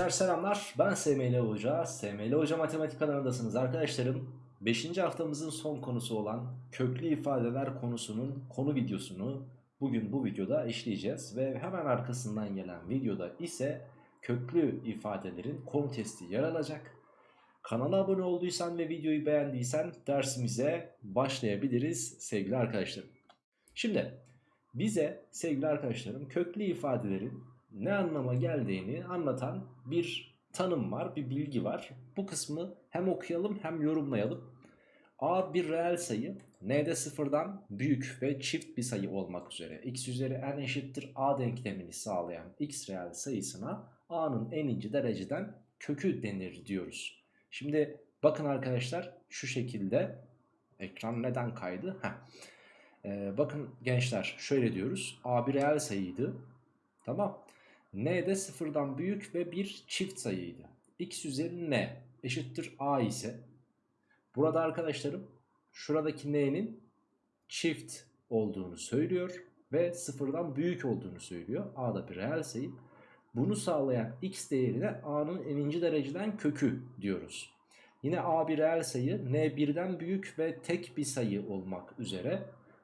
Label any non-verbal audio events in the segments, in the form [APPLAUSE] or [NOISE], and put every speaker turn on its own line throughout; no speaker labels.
Gençler selamlar. Ben SML Hoca. SML Hoca Matematik kanalındasınız arkadaşlarım. 5. haftamızın son konusu olan köklü ifadeler konusunun konu videosunu bugün bu videoda işleyeceğiz. Ve hemen arkasından gelen videoda ise köklü ifadelerin konu testi yer alacak. Kanala abone olduysan ve videoyu beğendiysen dersimize başlayabiliriz sevgili arkadaşlarım. Şimdi bize sevgili arkadaşlarım köklü ifadelerin ne anlama geldiğini anlatan bir tanım var, bir bilgi var. Bu kısmı hem okuyalım hem yorumlayalım. A bir reel sayı, n'de sıfırdan büyük ve çift bir sayı olmak üzere x üzeri n eşittir a denklemini sağlayan x reel sayısına a'nın eninci dereceden kökü denir diyoruz. Şimdi bakın arkadaşlar şu şekilde ekran neden kaydı? Heh. Ee, bakın gençler şöyle diyoruz a bir reel sayıydı tamam n de sıfırdan büyük ve bir çift sayıydı. x üzeri n eşittir a ise burada arkadaşlarım şuradaki n'nin çift olduğunu söylüyor ve sıfırdan büyük olduğunu söylüyor. a da bir reel sayı. Bunu sağlayan x değerine a'nın eninci dereceden kökü diyoruz. Yine a bir reel sayı n birden büyük ve tek bir sayı olmak üzere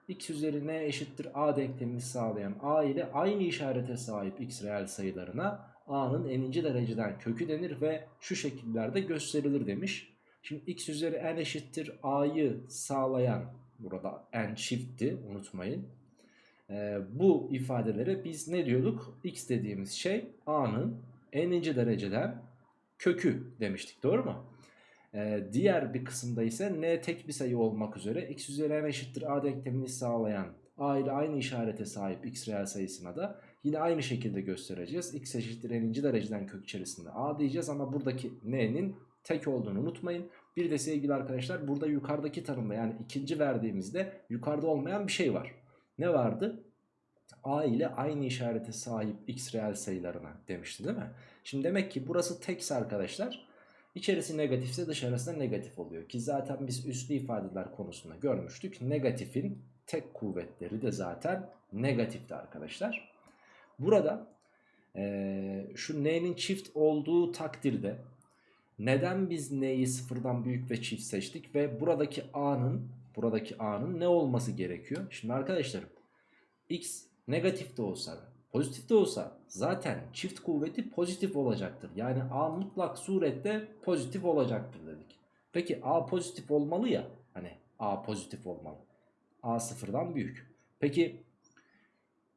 x üzeri n eşittir a denklemini sağlayan a ile aynı işarete sahip x reel sayılarına a'nın eninci dereceden kökü denir ve şu şekillerde gösterilir demiş. Şimdi x üzeri n eşittir a'yı sağlayan burada n çiftti unutmayın. Ee, bu ifadelere biz ne diyorduk? x dediğimiz şey a'nın n'inci dereceden kökü demiştik doğru mu? Ee, diğer bir kısımda ise n tek bir sayı olmak üzere x üzeri n eşittir a denklemini sağlayan a ile aynı işarete sahip x reel sayısına da yine aynı şekilde göstereceğiz. x eşittir n'inci dereceden kök içerisinde a diyeceğiz ama buradaki n'nin tek olduğunu unutmayın. Bir de sevgili arkadaşlar burada yukarıdaki tanımda yani ikinci verdiğimizde yukarıda olmayan bir şey var. Ne vardı? a ile aynı işarete sahip x reel sayılarına demişti değil mi? Şimdi demek ki burası tekse arkadaşlar İçerisi negatifse dışarısı negatif oluyor. Ki zaten biz üslü ifadeler konusunda görmüştük. Negatifin tek kuvvetleri de zaten negatifti arkadaşlar. Burada ee, şu n'nin çift olduğu takdirde neden biz n'yi sıfırdan büyük ve çift seçtik ve buradaki a'nın buradaki a'nın ne olması gerekiyor? Şimdi arkadaşlarım x negatif de olsa Pozitif de olsa zaten çift kuvveti pozitif olacaktır. Yani A mutlak surette pozitif olacaktır dedik. Peki A pozitif olmalı ya. Hani A pozitif olmalı. A sıfırdan büyük. Peki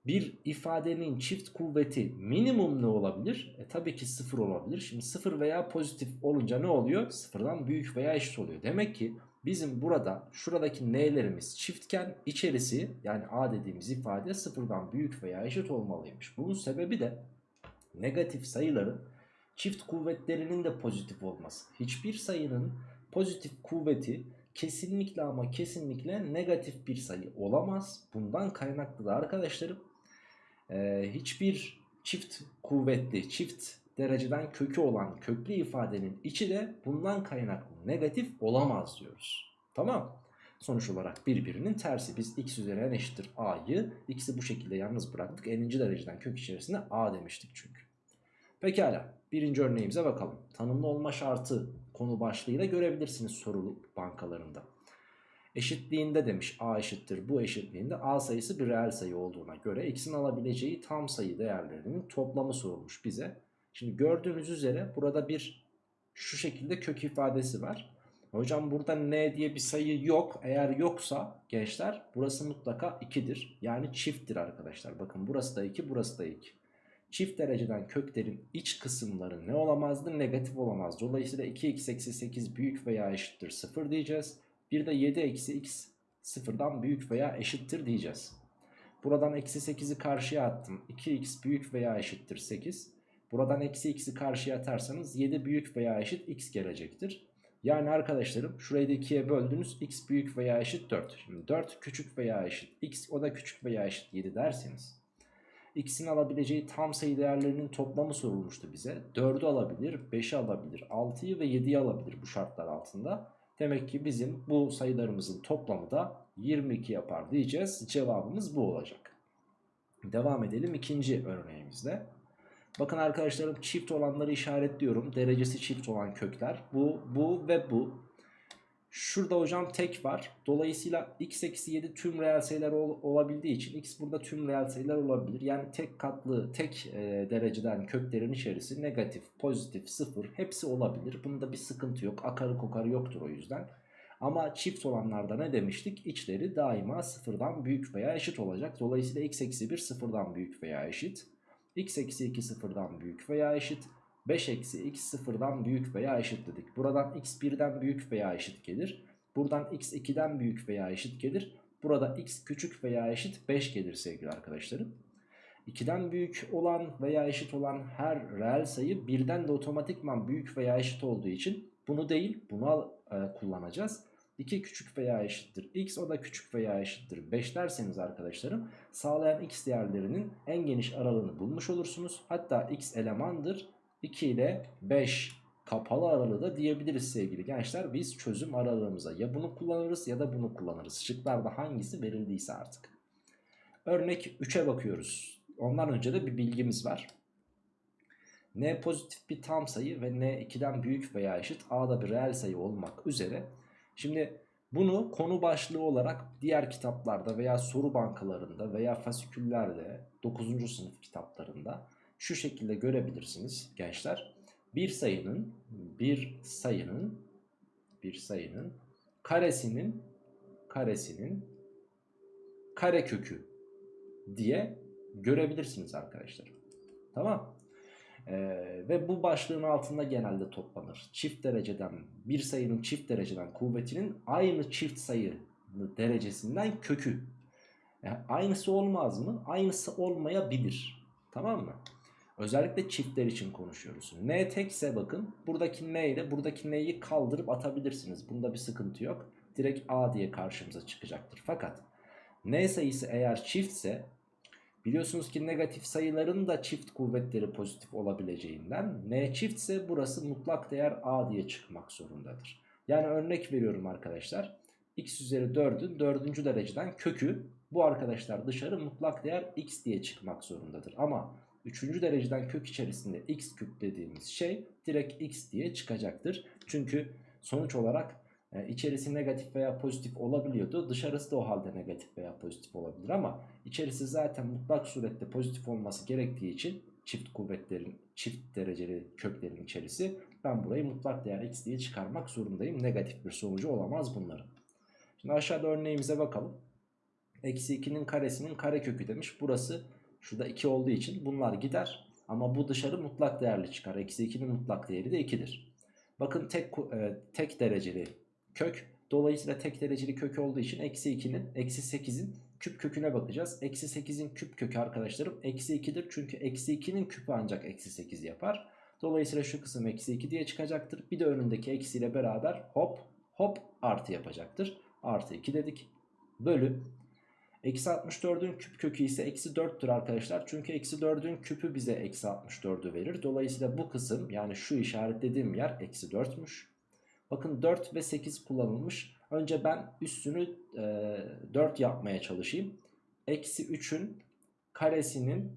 bir ifadenin çift kuvveti minimum ne olabilir? E tabii ki sıfır olabilir. Şimdi sıfır veya pozitif olunca ne oluyor? Sıfırdan büyük veya eşit oluyor. Demek ki bizim burada şuradaki n'lerimiz çiftken içerisi yani a dediğimiz ifade sıfırdan büyük veya eşit olmalıymış. Bunun sebebi de negatif sayıların çift kuvvetlerinin de pozitif olması. Hiçbir sayının pozitif kuvveti kesinlikle ama kesinlikle negatif bir sayı olamaz. Bundan kaynaklı da arkadaşlarım e, hiçbir çift kuvvetli, çift dereceden kökü olan köklü ifadenin içi de bundan kaynaklı negatif olamaz diyoruz. Tamam Sonuç olarak birbirinin tersi. Biz x üzeri n eşittir a'yı x'i bu şekilde yalnız bıraktık. n'inci dereceden kök içerisinde a demiştik çünkü. Pekala birinci örneğimize bakalım. Tanımlı olma şartı konu başlığıyla görebilirsiniz sorulu bankalarında. Eşitliğinde demiş a eşittir bu eşitliğinde a sayısı bir reel sayı olduğuna göre x'in alabileceği tam sayı değerlerinin toplamı sorulmuş bize. Şimdi gördüğünüz üzere burada bir şu şekilde kök ifadesi var. Hocam burada n diye bir sayı yok. Eğer yoksa gençler burası mutlaka 2'dir. Yani çifttir arkadaşlar. Bakın burası da 2 burası da 2. Çift dereceden köklerin iç kısımları ne olamazdı? Negatif olamaz. Dolayısıyla 2x eksi 8 büyük veya eşittir 0 diyeceğiz. Bir de 7 eksi x sıfırdan büyük veya eşittir diyeceğiz. Buradan eksi 8'i karşıya attım. 2x büyük veya eşittir 8. Buradan eksi x'i karşıya atarsanız 7 büyük veya eşit x gelecektir. Yani arkadaşlarım şurayı da 2'ye böldünüz x büyük veya eşit 4. Şimdi 4 küçük veya eşit x o da küçük veya eşit 7 derseniz x'in alabileceği tam sayı değerlerinin toplamı sorulmuştu bize. 4'ü alabilir, 5'i alabilir, 6'yı ve 7'yi alabilir bu şartlar altında. Demek ki bizim bu sayılarımızın toplamı da 22 yapar diyeceğiz. Cevabımız bu olacak. Devam edelim ikinci örneğimizde. Bakın arkadaşlarım çift olanları işaretliyorum. Derecesi çift olan kökler. Bu, bu ve bu. Şurada hocam tek var. Dolayısıyla x eksi 7 tüm reel sayılar ol, olabildiği için x burada tüm reel sayılar olabilir. Yani tek katlı tek e, dereceden köklerin içerisi negatif, pozitif, sıfır hepsi olabilir. Bunda bir sıkıntı yok. Akarı kokarı yoktur o yüzden. Ama çift olanlarda ne demiştik? İçleri daima sıfırdan büyük veya eşit olacak. Dolayısıyla x eksi 1 sıfırdan büyük veya eşit. X eksi 2 sıfırdan büyük veya eşit. 5 eksi x sıfırdan büyük veya eşit dedik. Buradan x 1'den büyük veya eşit gelir. Buradan x 2'den büyük veya eşit gelir. Burada x küçük veya eşit 5 gelir sevgili arkadaşlarım. 2'den büyük olan veya eşit olan her reel sayı 1'den de otomatikman büyük veya eşit olduğu için bunu değil bunu e, kullanacağız. 2 küçük veya eşittir x o da küçük veya eşittir 5 derseniz arkadaşlarım sağlayan x değerlerinin en geniş aralığını bulmuş olursunuz. Hatta x elemandır 2 ile 5 kapalı aralığı da diyebiliriz sevgili gençler. Biz çözüm aralığımıza ya bunu kullanırız ya da bunu kullanırız. Şıklarda hangisi verildiyse artık. Örnek 3'e bakıyoruz. Ondan önce de bir bilgimiz var. N pozitif bir tam sayı ve N 2'den büyük veya eşit A'da bir reel sayı olmak üzere. Şimdi bunu konu başlığı olarak diğer kitaplarda veya soru bankalarında veya fasiküllerde 9. sınıf kitaplarında şu şekilde görebilirsiniz gençler. Bir sayının bir sayının bir sayının karesinin karesinin karekökü diye görebilirsiniz arkadaşlar. Tamam. Ee, ve bu başlığın altında genelde toplanır. Çift dereceden bir sayının çift dereceden kuvvetinin aynı çift sayı derecesinden kökü. Yani aynısı olmaz mı? Aynısı olmayabilir. Tamam mı? Özellikle çiftler için konuşuyoruz. N tekse bakın buradaki N ile buradaki N'yi kaldırıp atabilirsiniz. Bunda bir sıkıntı yok. Direkt A diye karşımıza çıkacaktır. Fakat N sayısı eğer çiftse biliyorsunuz ki negatif sayıların da çift kuvvetleri pozitif olabileceğinden N çiftse burası mutlak değer A diye çıkmak zorundadır. Yani örnek veriyorum arkadaşlar. X üzeri 4'ün 4. dereceden kökü bu arkadaşlar dışarı mutlak değer X diye çıkmak zorundadır. Ama Üçüncü dereceden kök içerisinde x küp dediğimiz şey direkt x diye çıkacaktır. Çünkü sonuç olarak e, içerisi negatif veya pozitif olabiliyordu. Dışarısı da o halde negatif veya pozitif olabilir ama içerisi zaten mutlak surette pozitif olması gerektiği için çift kuvvetlerin çift dereceli köklerin içerisi ben burayı mutlak değer x diye çıkarmak zorundayım. Negatif bir sonucu olamaz bunların. Şimdi aşağıda örneğimize bakalım. Eksi 2'nin karesinin karekökü demiş. Burası Şurada 2 olduğu için bunlar gider. Ama bu dışarı mutlak değerli çıkar. Eksi 2'nin mutlak değeri de 2'dir. Bakın tek, e, tek dereceli kök. Dolayısıyla tek dereceli kök olduğu için eksi 2'nin eksi 8'in küp köküne bakacağız. Eksi 8'in küp kökü arkadaşlarım eksi 2'dir. Çünkü eksi 2'nin küpü ancak eksi 8 yapar. Dolayısıyla şu kısım eksi 2 diye çıkacaktır. Bir de önündeki eksiyle beraber hop hop artı yapacaktır. Artı 2 dedik. Bölü Eksi 64'ün küp kökü ise eksi 4'tür arkadaşlar. Çünkü eksi 4'ün küpü bize eksi 64'ü verir. Dolayısıyla bu kısım yani şu işaretlediğim yer eksi 4'müş. Bakın 4 ve 8 kullanılmış. Önce ben üstünü e, 4 yapmaya çalışayım. Eksi 3'ün karesinin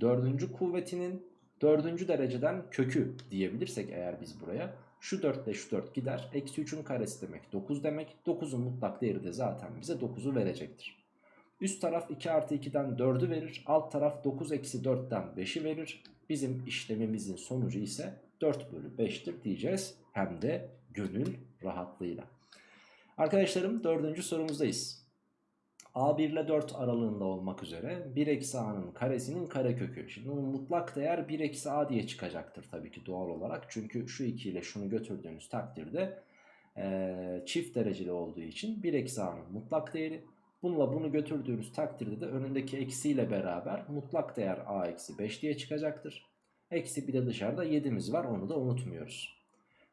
4. kuvvetinin 4. dereceden kökü diyebilirsek eğer biz buraya. Şu 4 ile şu 4 gider. Eksi 3'ün karesi demek 9 demek. 9'un mutlak değeri de zaten bize 9'u verecektir. Üst taraf 2 artı 2'den 4'ü verir. Alt taraf 9 eksi 4'ten 5'i verir. Bizim işlemimizin sonucu ise 4 bölü 5'tir diyeceğiz. Hem de gönül rahatlığıyla. Arkadaşlarım dördüncü sorumuzdayız. A1 ile 4 aralığında olmak üzere 1 eksi A'nın karesinin karekökü. Şimdi bunun mutlak değer 1 eksi A diye çıkacaktır tabii ki doğal olarak. Çünkü şu 2 ile şunu götürdüğünüz takdirde e, çift dereceli olduğu için 1 eksi A'nın mutlak değeri Bununla bunu götürdüğünüz takdirde de önündeki eksiyle beraber mutlak değer a eksi 5 diye çıkacaktır. Eksi bir de dışarıda 7'miz var onu da unutmuyoruz.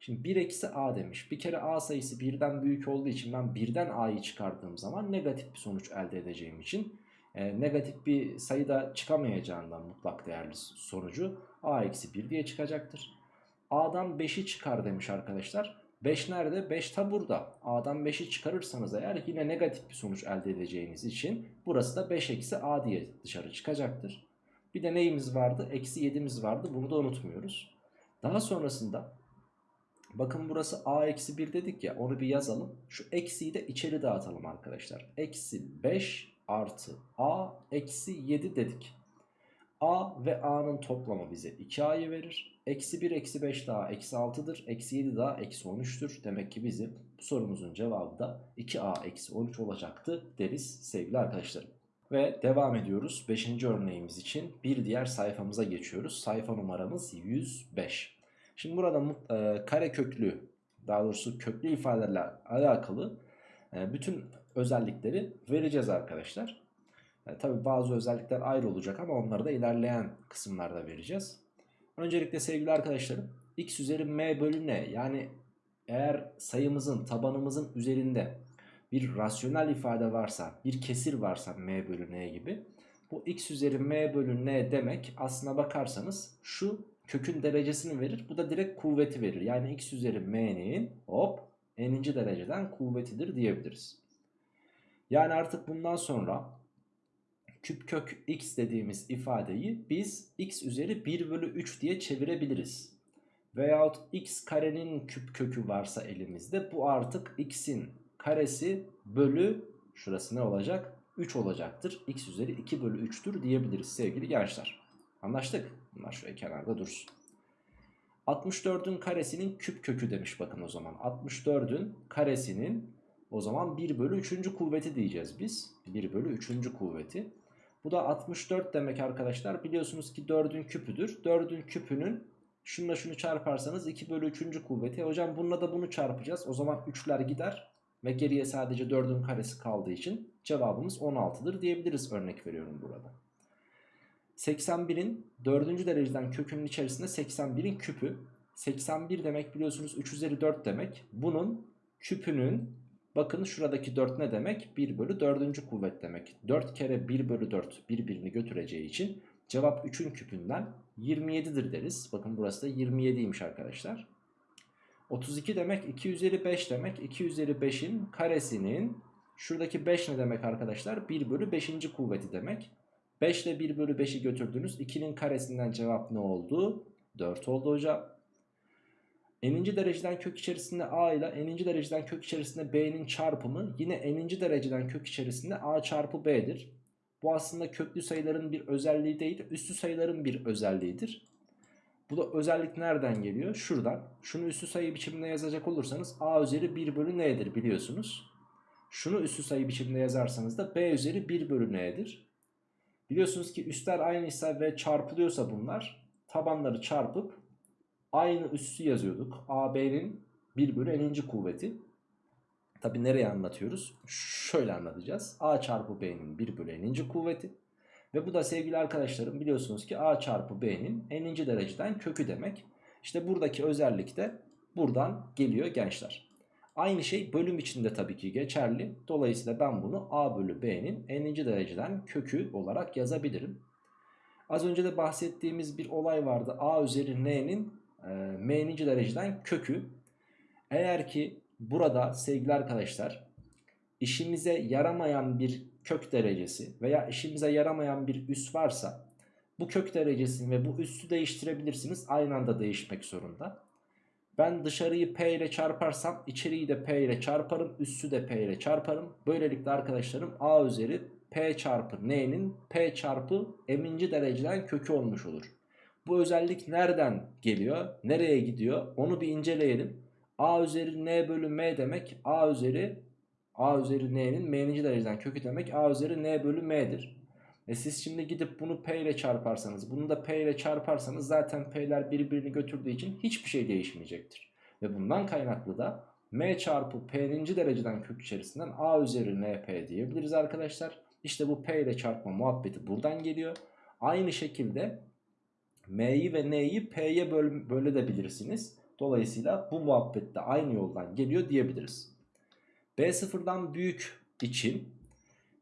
Şimdi 1 eksi a demiş. Bir kere a sayısı birden büyük olduğu için ben birden a'yı çıkardığım zaman negatif bir sonuç elde edeceğim için e, negatif bir sayıda çıkamayacağından mutlak değerli sonucu a eksi 1 diye çıkacaktır. a'dan 5'i çıkar demiş arkadaşlar. 5 nerede? 5 ta burada. A'dan 5'i çıkarırsanız eğer yine negatif bir sonuç elde edeceğiniz için burası da 5 eksi A diye dışarı çıkacaktır. Bir de neyimiz vardı? Eksi 7'miz vardı. Bunu da unutmuyoruz. Daha sonrasında bakın burası a eksi 1 dedik ya onu bir yazalım. Şu eksiyi de içeri dağıtalım arkadaşlar. Eksi 5 artı a eksi 7 dedik. a ve a'nın toplamı bize 2a'yı verir. Eksi 1 eksi 5 daha eksi 6'dır. Eksi 7 daha eksi 13'tür. Demek ki bizim bu sorumuzun cevabı da 2a eksi 13 olacaktı deriz sevgili arkadaşlarım. Ve devam ediyoruz 5. örneğimiz için bir diğer sayfamıza geçiyoruz. Sayfa numaramız 105. Şimdi burada e, kare köklü daha doğrusu köklü ifadelerle alakalı e, bütün özellikleri vereceğiz arkadaşlar. E, Tabi bazı özellikler ayrı olacak ama onları da ilerleyen kısımlarda vereceğiz. Öncelikle sevgili arkadaşlarım x üzeri m bölü n yani eğer sayımızın tabanımızın üzerinde bir rasyonel ifade varsa bir kesir varsa m bölü n gibi bu x üzeri m bölü n demek aslına bakarsanız şu kökün derecesini verir bu da direkt kuvveti verir yani x üzeri m'nin hop n'inci dereceden kuvvetidir diyebiliriz. Yani artık bundan sonra küp kök x dediğimiz ifadeyi biz x üzeri 1 bölü 3 diye çevirebiliriz. Veyahut x karenin küp kökü varsa elimizde bu artık x'in karesi bölü şurası ne olacak? 3 olacaktır. x üzeri 2 bölü 3'tür diyebiliriz sevgili gençler. Anlaştık. Bunlar şöyle kenarda dursun. 64'ün karesinin küp kökü demiş bakın o zaman. 64'ün karesinin o zaman 1 bölü 3. kuvveti diyeceğiz biz. 1 bölü 3. kuvveti. Bu da 64 demek arkadaşlar. Biliyorsunuz ki 4'ün küpüdür. 4'ün küpünün şununla şunu çarparsanız 2 bölü 3. kuvveti. E hocam bununla da bunu çarpacağız. O zaman 3'ler gider. Ve geriye sadece 4'ün karesi kaldığı için cevabımız 16'dır diyebiliriz örnek veriyorum burada. 81'in 4. dereceden kökünün içerisinde 81'in küpü. 81 demek biliyorsunuz 3 üzeri 4 demek. Bunun küpünün bakın şuradaki 4 ne demek? 1 bölü 4. kuvvet demek. 4 kere 1 bölü 4 birbirini götüreceği için cevap 3'ün küpünden 27'dir deriz. Bakın burası da 27'ymiş arkadaşlar. 32 demek 2 üzeri 5 demek. 2 üzeri 5'in karesinin şuradaki 5 ne demek arkadaşlar? 1 bölü 5. kuvveti demek. 5 ile 1 bölü 5'i götürdünüz. 2'nin karesinden cevap ne oldu? 4 oldu hocam. N'inci dereceden kök içerisinde A ile n'inci dereceden kök içerisinde B'nin çarpımı yine n'inci dereceden kök içerisinde A çarpı B'dir. Bu aslında köklü sayıların bir özelliği değil, üstü sayıların bir özelliğidir. Bu da özellik nereden geliyor? Şuradan. Şunu üstü sayı biçiminde yazacak olursanız A üzeri 1 bölü N'dir biliyorsunuz. Şunu üstü sayı biçiminde yazarsanız da B üzeri 1 bölü N'dir. Biliyorsunuz ki üstler aynıysa ve çarpılıyorsa bunlar tabanları çarpıp aynı üssü yazıyorduk. AB'nin 1 bölü n'inci kuvveti. Tabi nereye anlatıyoruz? Şöyle anlatacağız. A çarpı B'nin 1 bölü n'inci kuvveti. Ve bu da sevgili arkadaşlarım biliyorsunuz ki A çarpı B'nin n'inci dereceden kökü demek. İşte buradaki özellik de buradan geliyor gençler. Aynı şey bölüm içinde tabii ki geçerli. Dolayısıyla ben bunu A bölü B'nin n'inci dereceden kökü olarak yazabilirim. Az önce de bahsettiğimiz bir olay vardı. A üzeri n'nin e, m'ninci dereceden kökü. Eğer ki burada sevgili arkadaşlar işimize yaramayan bir kök derecesi veya işimize yaramayan bir üs varsa bu kök derecesini ve bu üssü değiştirebilirsiniz. Aynı anda değişmek zorunda. Ben dışarıyı P ile çarparsam içeriği de P ile çarparım. Üssü de P ile çarparım. Böylelikle arkadaşlarım A üzeri P çarpı N'nin P çarpı m'inci dereceden kökü olmuş olur. Bu özellik nereden geliyor? Nereye gidiyor? Onu bir inceleyelim. A üzeri N bölü M demek A üzeri A üzeri N'nin M'ninci dereceden kökü demek A üzeri N bölü M'dir. E siz şimdi gidip bunu P ile çarparsanız bunu da P ile çarparsanız zaten P'ler birbirini götürdüğü için hiçbir şey değişmeyecektir. Ve bundan kaynaklı da M çarpı P'ninci dereceden kök içerisinden A üzeri NP diyebiliriz arkadaşlar. İşte bu P ile çarpma muhabbeti buradan geliyor. Aynı şekilde M'yi ve N'yi P'ye böl bölebilirsiniz. Dolayısıyla bu muhabbet de aynı yoldan geliyor diyebiliriz. B sıfırdan büyük için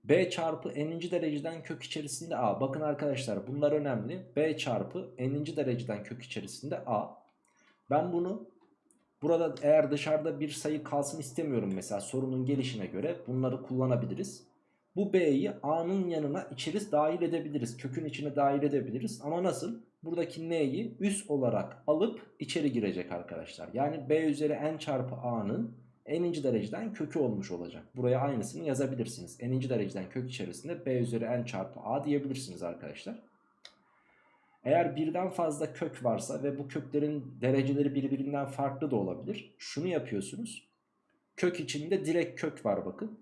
B çarpı n'inci dereceden kök içerisinde A. Bakın arkadaşlar bunlar önemli. B çarpı n'inci dereceden kök içerisinde A. Ben bunu burada eğer dışarıda bir sayı kalsın istemiyorum mesela sorunun gelişine göre bunları kullanabiliriz. Bu B'yi A'nın yanına içeri dahil edebiliriz. Kökün içine dahil edebiliriz. Ama nasıl? Buradaki N'yi üst olarak alıp içeri girecek arkadaşlar. Yani B üzeri N çarpı A'nın n'inci dereceden kökü olmuş olacak. Buraya aynısını yazabilirsiniz. n'inci dereceden kök içerisinde B üzeri N çarpı A diyebilirsiniz arkadaşlar. Eğer birden fazla kök varsa ve bu köklerin dereceleri birbirinden farklı da olabilir. Şunu yapıyorsunuz. Kök içinde direkt kök var bakın.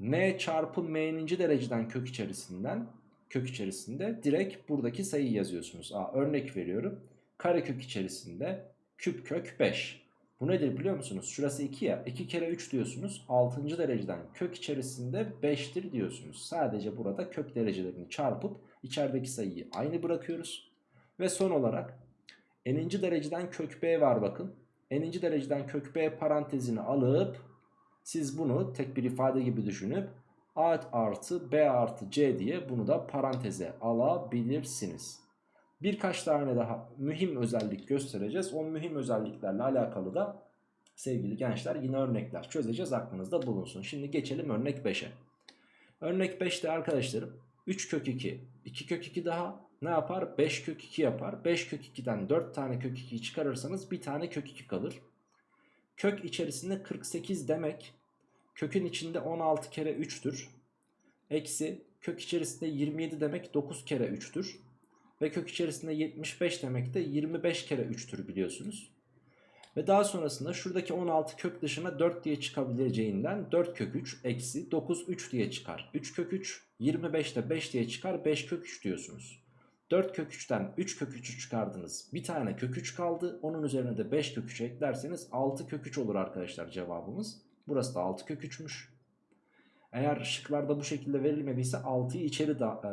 n çarpı m'ninci dereceden kök içerisinden kök içerisinde direkt buradaki sayıyı yazıyorsunuz. Aa, örnek veriyorum. Karekök içerisinde küp kök 5. Bu nedir biliyor musunuz? Şurası 2 ya. 2 kere 3 diyorsunuz. 6. dereceden kök içerisinde 5'tir diyorsunuz. Sadece burada kök derecelerini çarpıp içerideki sayıyı aynı bırakıyoruz. Ve son olarak n'inci dereceden kök b var bakın. n'inci dereceden kök b parantezini alıp siz bunu tek bir ifade gibi düşünüp a artı b artı c diye bunu da paranteze alabilirsiniz. Birkaç tane daha mühim özellik göstereceğiz. O mühim özelliklerle alakalı da sevgili gençler yine örnekler çözeceğiz aklınızda bulunsun. Şimdi geçelim örnek 5'e. Örnek 5'te arkadaşlarım 3 kök 2, 2 kök 2 daha ne yapar? 5 kök 2 yapar. 5 kök 2'den 4 tane kök 2'yi çıkarırsanız bir tane kök 2 kalır. Kök içerisinde 48 demek kökün içinde 16 kere 3'tür. Eksi kök içerisinde 27 demek 9 kere 3'tür. Ve kök içerisinde 75 demek de 25 kere 3'tür biliyorsunuz. Ve daha sonrasında şuradaki 16 kök dışına 4 diye çıkabileceğinden 4 kök 3 eksi 9 3 diye çıkar. 3 kök 3 25 de 5 diye çıkar 5 kök 3 diyorsunuz. 4 kök 3'ten 3 kök 3'ü çıkardınız. Bir tane kök 3 kaldı. Onun üzerine de 5 kök 3 eklerseniz 6 kök 3 olur arkadaşlar cevabımız. Burası da 6 kök 3'müş. Eğer şıklarda bu şekilde verilmediyse 6'yı içeri da, e,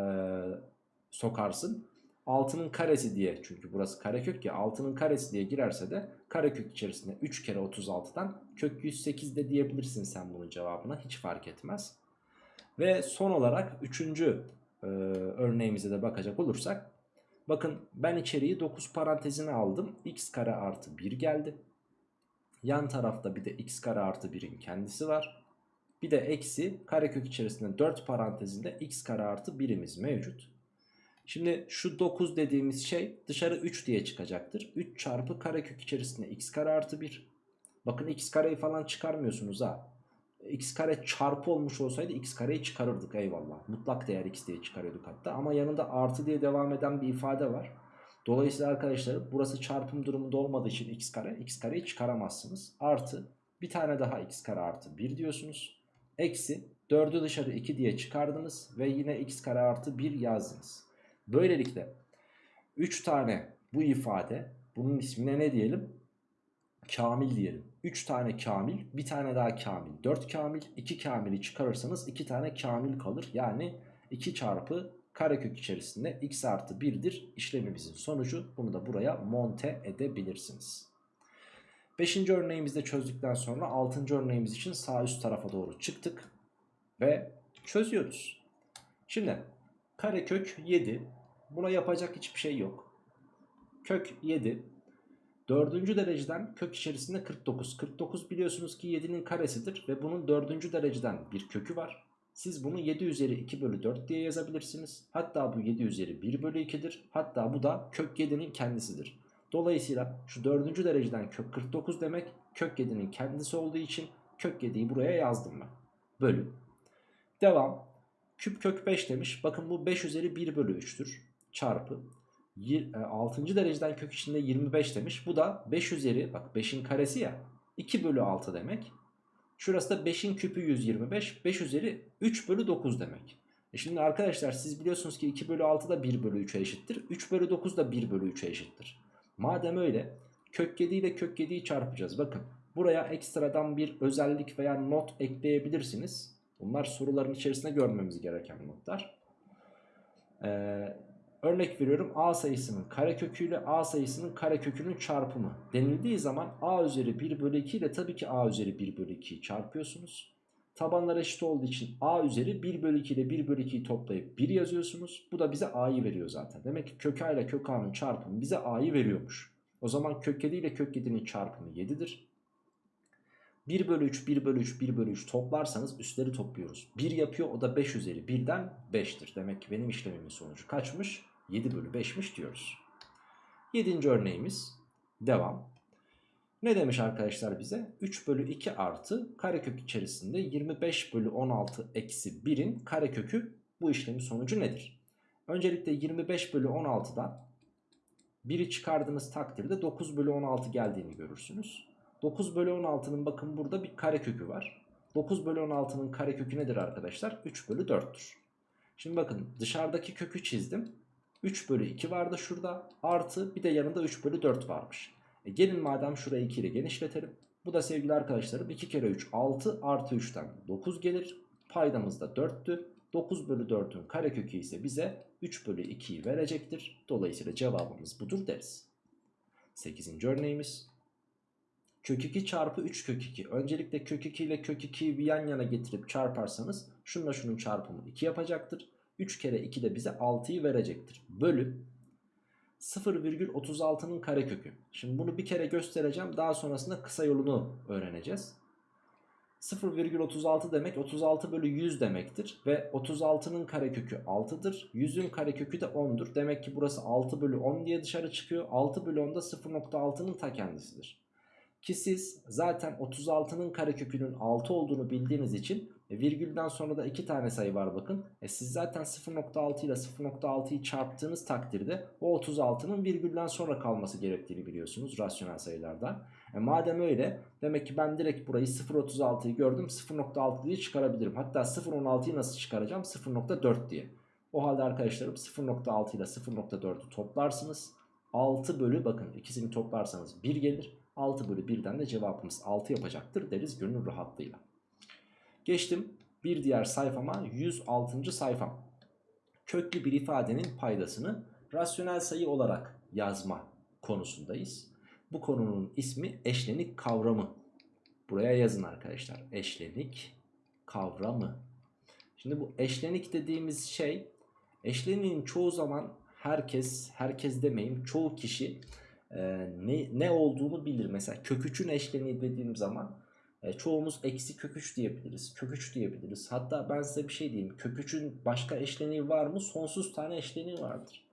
sokarsın. 6'nın karesi diye çünkü burası karekök ya 6'nın karesi diye girerse de karekök içerisinde 3 kere 36'dan kök 108 de diyebilirsin sen bunun cevabına hiç fark etmez. Ve son olarak 3. E, örneğimize de bakacak olursak bakın ben içeriği 9 parantezine aldım x kare artı 1 geldi. Yan tarafta bir de x kare artı 1'in kendisi var. Bir de eksi karekök içerisinde 4 parantezinde x kare artı 1'imiz mevcut. Şimdi şu 9 dediğimiz şey dışarı 3 diye çıkacaktır. 3 çarpı karekök içerisinde x kare artı 1. Bakın x kareyi falan çıkarmıyorsunuz ha. x kare çarpı olmuş olsaydı x kareyi çıkarırdık eyvallah. Mutlak değer x diye çıkarıyorduk hatta. Ama yanında artı diye devam eden bir ifade var. Dolayısıyla arkadaşlar burası çarpım durumunda olmadığı için x kare. x kareyi çıkaramazsınız. Artı bir tane daha x kare artı 1 diyorsunuz. Eksi 4'ü dışarı 2 diye çıkardınız ve yine x kare artı 1 yazdınız. Böylelikle 3 tane bu ifade bunun ismine ne diyelim? Kamil diyelim. 3 tane kamil, bir tane daha kamil. 4 kamil, 2 kamili çıkarırsanız 2 tane kamil kalır. Yani 2 çarpı karekök içerisinde x artı 1'dir işlemimizin sonucu. Bunu da buraya monte edebilirsiniz. 5. örneğimizde çözdükten sonra 6. örneğimiz için sağ üst tarafa doğru çıktık. Ve çözüyoruz. Şimdi karekök 7. Buna yapacak hiçbir şey yok. Kök 7. Dördüncü dereceden kök içerisinde 49. 49 biliyorsunuz ki 7'nin karesidir ve bunun dördüncü dereceden bir kökü var. Siz bunu 7 üzeri 2 bölü 4 diye yazabilirsiniz. Hatta bu 7 üzeri 1 bölü 2'dir. Hatta bu da kök 7'nin kendisidir. Dolayısıyla şu dördüncü dereceden kök 49 demek kök 7'nin kendisi olduğu için kök 7'yi buraya yazdım ben. Bölü. Devam. Küp kök 5 demiş. Bakın bu 5 üzeri 1 bölü 3'tür. Çarpı. 6. E, dereceden kök içinde 25 demiş. Bu da 5 üzeri bak 5'in karesi ya. 2 bölü 6 demek. Şurası da 5'in küpü 125. 5 üzeri 3 bölü 9 demek. E şimdi arkadaşlar siz biliyorsunuz ki 2 bölü 6 da 1 bölü 3'e eşittir. 3 bölü 9 da 1 bölü 3'e eşittir. Madem öyle kök 7 ile kök 7'yi çarpacağız. Bakın buraya ekstradan bir özellik veya not ekleyebilirsiniz. Bunlar soruların içerisinde görmemiz gereken notlar. Ee, Örnek veriyorum a sayısının karekökü ile a sayısının karekökünün çarpımı denildiği zaman a üzeri 1 bölü 2 ile tabii ki a üzeri 1 bölü 2'yi çarpıyorsunuz. Tabanlar eşit olduğu için a üzeri 1 bölü 2 ile 1 bölü 2'yi toplayıp 1 yazıyorsunuz. Bu da bize a'yı veriyor zaten. Demek ki kök a ile kök a'nın çarpımı bize a'yı veriyormuş. O zaman kök 7 ile kök 7'nin çarpımı 7'dir. 1 bölü 3, 1 bölü 3, 1 bölü 3 toplarsanız üstleri topluyoruz. 1 yapıyor o da 5 üzeri 1'den 5'tir. Demek ki benim işlemimin sonucu kaçmış? 7 bölü 5'miş diyoruz. 7. örneğimiz devam. Ne demiş arkadaşlar bize? 3 bölü 2 artı karekök içerisinde 25 bölü 16 eksi 1'in karekökü bu işlemin sonucu nedir? Öncelikle 25 bölü 16'dan 1'i çıkardığınız takdirde 9 bölü 16 geldiğini görürsünüz. 9 bölü 16'nın bakın burada bir karekökü var. 9 bölü 16'nın karekökü nedir arkadaşlar? 3 bölü 4'tür. Şimdi bakın dışarıdaki kökü çizdim. 3 bölü 2 vardı şurada. Artı bir de yanında 3 bölü 4 varmış. E gelin madem şurayı 2 ile genişletelim. Bu da sevgili arkadaşlarım 2 kere 3 6 artı 3'ten 9 gelir. Paydamız da 4'tü. 9 bölü 4'ün karekökü ise bize 3 bölü 2'yi verecektir. Dolayısıyla cevabımız budur deriz. 8. örneğimiz. Kök 2 çarpı 3 kök 2. Öncelikle kök 2 ile kök 2'yi bir yan yana getirip çarparsanız şununla şunun çarpımı 2 yapacaktır. 3 kere 2 de bize 6'yı verecektir. Bölü 0,36'nın karekökü. Şimdi bunu bir kere göstereceğim. Daha sonrasında kısa yolunu öğreneceğiz. 0,36 demek 36 bölü 100 demektir. Ve 36'nın karekökü 6'dır. 100'ün karekökü de 10'dur. Demek ki burası 6 bölü 10 diye dışarı çıkıyor. 6 bölü 10 da 0.6'nın ta kendisidir. Ki siz zaten 36'nın karekökünün 6 olduğunu bildiğiniz için e, virgülden sonra da 2 tane sayı var bakın. E, siz zaten 0.6 ile 0.6'yı çarptığınız takdirde o 36'nın virgülden sonra kalması gerektiğini biliyorsunuz rasyonel sayılarda. E, madem öyle demek ki ben direkt burayı 0.36'yı gördüm 0.6 diye çıkarabilirim. Hatta 0.16'yı nasıl çıkaracağım 0.4 diye. O halde arkadaşlarım 0.6 ile 0.4'ü toplarsınız. 6 bölü bakın ikisini toplarsanız 1 gelir. 6 bölü 1'den de cevabımız 6 yapacaktır deriz gönül rahatlığıyla. Geçtim bir diğer sayfama 106. sayfam. Köklü bir ifadenin paydasını rasyonel sayı olarak yazma konusundayız. Bu konunun ismi eşlenik kavramı. Buraya yazın arkadaşlar. Eşlenik kavramı. Şimdi bu eşlenik dediğimiz şey eşleniğin çoğu zaman herkes, herkes demeyeyim çoğu kişi e, ne, ne olduğunu bilir. Mesela kök 3'ün eşleniği dediğim zaman e, çoğumuz eksi kök 3 diyebiliriz. Kök 3 diyebiliriz. Hatta ben size bir şey diyeyim. Kök 3'ün başka eşleniği var mı? Sonsuz tane eşleniği vardır.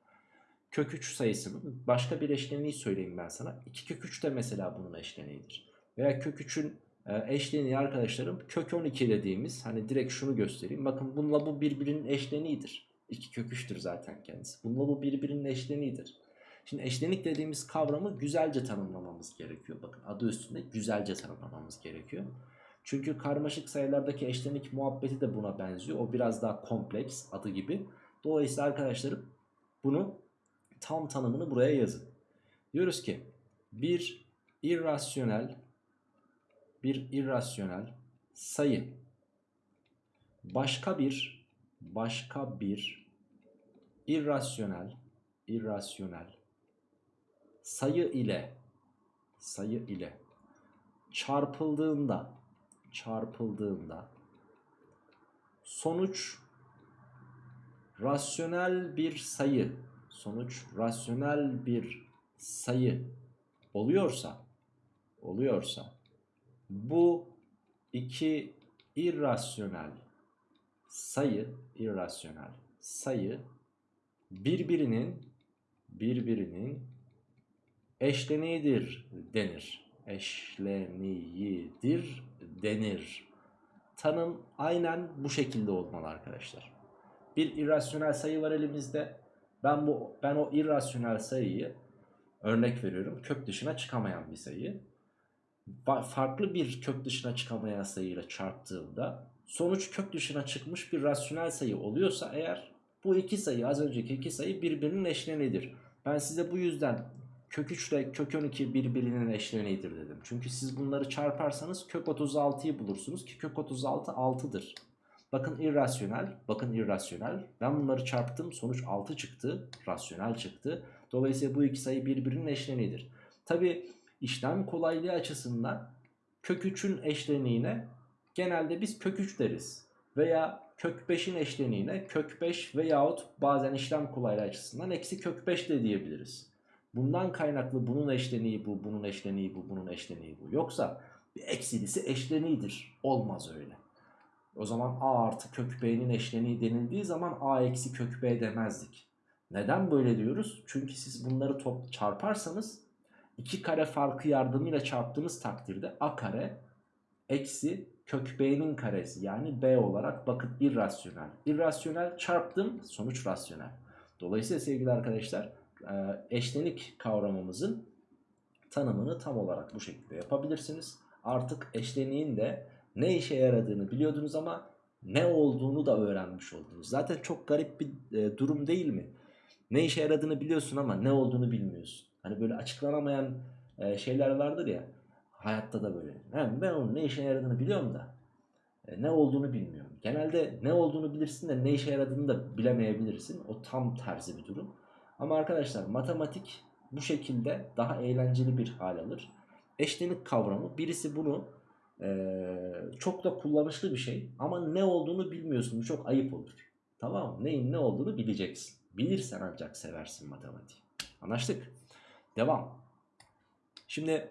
Kök 3 sayısının başka bir eşleniği söyleyeyim ben sana. 2 kök 3 de mesela bunun eşleniğidir. Veya kök 3'ün e, eşleniği arkadaşlarım kök 12 dediğimiz hani direkt şunu göstereyim. Bakın bununla bu birbirinin eşleniğidir. 2 kök 3'tür zaten kendisi. Bununla bu birbirinin eşleniğidir. Şimdi eşlenik dediğimiz kavramı güzelce tanımlamamız gerekiyor. Bakın adı üstünde güzelce tanımlamamız gerekiyor. Çünkü karmaşık sayılardaki eşlenik muhabbeti de buna benziyor. O biraz daha kompleks adı gibi. Dolayısıyla arkadaşlarım bunu tam tanımını buraya yazın. Diyoruz ki bir irrasyonel bir irrasyonel sayı başka bir başka bir irrasyonel irrasyonel sayı ile sayı ile çarpıldığında çarpıldığında sonuç rasyonel bir sayı sonuç rasyonel bir sayı oluyorsa oluyorsa bu iki irrasyonel sayı irrasyonel sayı birbirinin birbirinin eşleniğidir denir. Eşleniğidir denir. Tanım aynen bu şekilde olmalı arkadaşlar. Bir irrasyonel sayı var elimizde. Ben bu ben o irrasyonel sayıyı örnek veriyorum. Kök dışına çıkamayan bir sayı. Farklı bir kök dışına çıkamayan sayıyla çarptığımda sonuç kök dışına çıkmış bir rasyonel sayı oluyorsa eğer bu iki sayı az önceki iki sayı birbirinin eşleniğidir. Ben size bu yüzden kök 3 ile kök 12 birbirinin eşleniğidir dedim. Çünkü siz bunları çarparsanız kök 36'yı bulursunuz ki kök 36 6'dır. Bakın irrasyonel, bakın irrasyonel. Ben bunları çarptım sonuç 6 çıktı, rasyonel çıktı. Dolayısıyla bu iki sayı birbirinin eşleniğidir. Tabi işlem kolaylığı açısından kök 3'ün eşleniğine genelde biz kök 3 deriz. Veya kök 5'in eşleniğine kök 5 veyahut bazen işlem kolaylığı açısından eksi kök 5 de diyebiliriz. Bundan kaynaklı bunun eşleniği bu, bunun eşleniği bu, bunun eşleniği bu. Yoksa eksilisi eşleniğidir. Olmaz öyle. O zaman a artı kök b'nin eşleniği denildiği zaman a eksi kök b demezdik. Neden böyle diyoruz? Çünkü siz bunları top çarparsanız iki kare farkı yardımıyla çarptığınız takdirde a kare eksi kök b'nin karesi yani b olarak bakın irrasyonel. İrrasyonel çarptım sonuç rasyonel. Dolayısıyla sevgili arkadaşlar eşlenik kavramımızın tanımını tam olarak bu şekilde yapabilirsiniz. Artık eşleniğin de ne işe yaradığını biliyordunuz ama ne olduğunu da öğrenmiş oldunuz. Zaten çok garip bir e, durum değil mi? Ne işe yaradığını biliyorsun ama ne olduğunu bilmiyorsun. Hani böyle açıklanamayan e, şeyler vardır ya. Hayatta da böyle. Yani ben onun ne işe yaradığını biliyorum da e, ne olduğunu bilmiyorum. Genelde ne olduğunu bilirsin de ne işe yaradığını da bilemeyebilirsin. O tam tersi bir durum. Ama arkadaşlar matematik bu şekilde daha eğlenceli bir hal alır. Eşlenik kavramı birisi bunu ee, çok da kullanışlı bir şey ama ne olduğunu bilmiyorsun çok ayıp olur. Tamam mı? Neyin ne olduğunu bileceksin. Bilirsen ancak seversin matematiği. Anlaştık. Devam. Şimdi